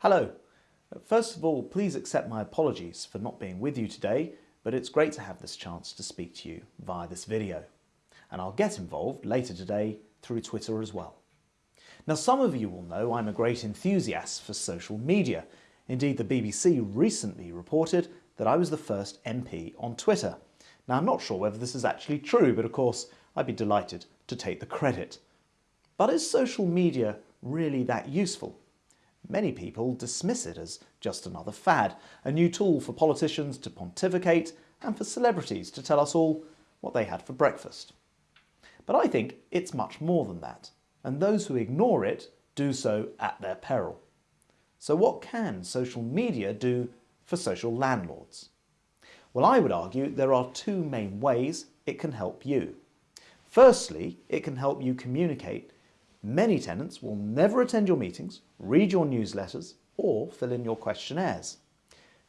Hello. First of all, please accept my apologies for not being with you today, but it's great to have this chance to speak to you via this video. And I'll get involved later today through Twitter as well. Now some of you will know I'm a great enthusiast for social media. Indeed, the BBC recently reported that I was the first MP on Twitter. Now I'm not sure whether this is actually true, but of course I'd be delighted to take the credit. But is social media really that useful? Many people dismiss it as just another fad, a new tool for politicians to pontificate and for celebrities to tell us all what they had for breakfast. But I think it's much more than that, and those who ignore it do so at their peril. So what can social media do for social landlords? Well, I would argue there are two main ways it can help you. Firstly, it can help you communicate Many tenants will never attend your meetings, read your newsletters or fill in your questionnaires.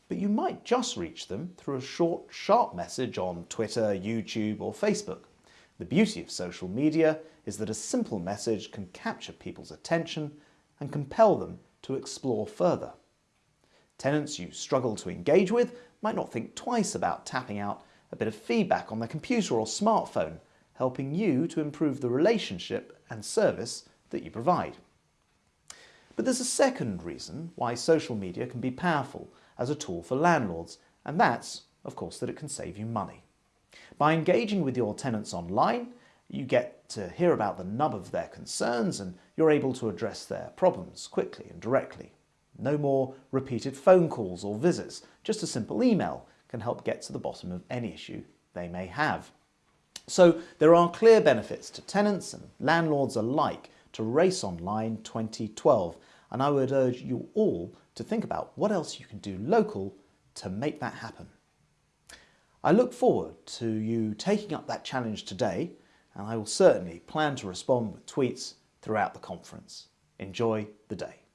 But you might just reach them through a short, sharp message on Twitter, YouTube or Facebook. The beauty of social media is that a simple message can capture people's attention and compel them to explore further. Tenants you struggle to engage with might not think twice about tapping out a bit of feedback on their computer or smartphone helping you to improve the relationship and service that you provide. But there's a second reason why social media can be powerful as a tool for landlords, and that's, of course, that it can save you money. By engaging with your tenants online, you get to hear about the nub of their concerns and you're able to address their problems quickly and directly. No more repeated phone calls or visits, just a simple email can help get to the bottom of any issue they may have. So there are clear benefits to tenants and landlords alike to Race Online 2012 and I would urge you all to think about what else you can do local to make that happen. I look forward to you taking up that challenge today and I will certainly plan to respond with tweets throughout the conference. Enjoy the day.